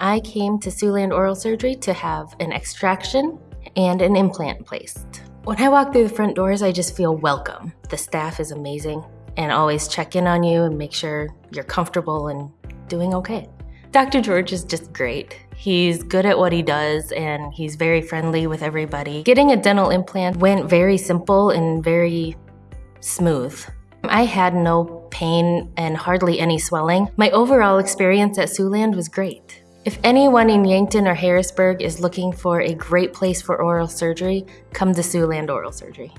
I came to Siouxland Oral Surgery to have an extraction and an implant placed. When I walk through the front doors, I just feel welcome. The staff is amazing and always check in on you and make sure you're comfortable and doing okay. Dr. George is just great. He's good at what he does and he's very friendly with everybody. Getting a dental implant went very simple and very smooth. I had no pain and hardly any swelling. My overall experience at Siouxland was great. If anyone in Yankton or Harrisburg is looking for a great place for oral surgery, come to Siouxland Oral Surgery.